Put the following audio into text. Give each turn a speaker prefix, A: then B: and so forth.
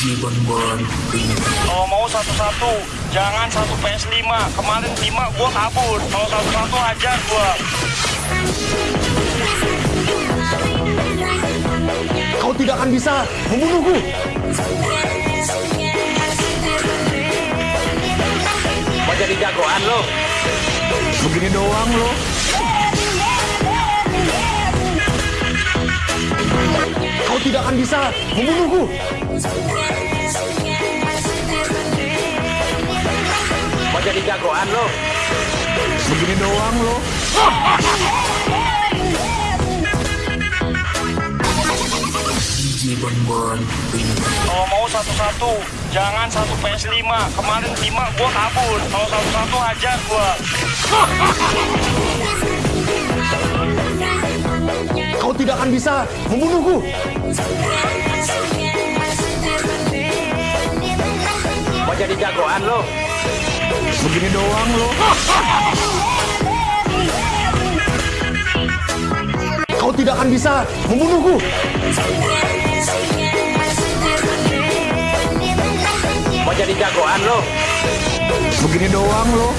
A: Kalau mau satu-satu, jangan satu PS5. Kemarin 5 gua kabur. Kalau satu-satu hajar gua.
B: Kau tidak akan bisa membunuhku.
C: Mau jadi jagoan lo?
B: Begini doang lo. Tidak akan bisa membunuhku.
C: Mau jadi jagoan lo?
B: Begini doang lo.
A: Kalau mau satu-satu, jangan satu PS5. Kemarin 5 gua kabur. Kalau satu-satu hajar gua.
B: Kau tidak akan bisa membunuhku.
C: Mau jadi jagoan lo?
B: Begini doang lo. Kau tidak akan bisa membunuhku.
C: Mau jadi jagoan lo?
B: Begini doang lo.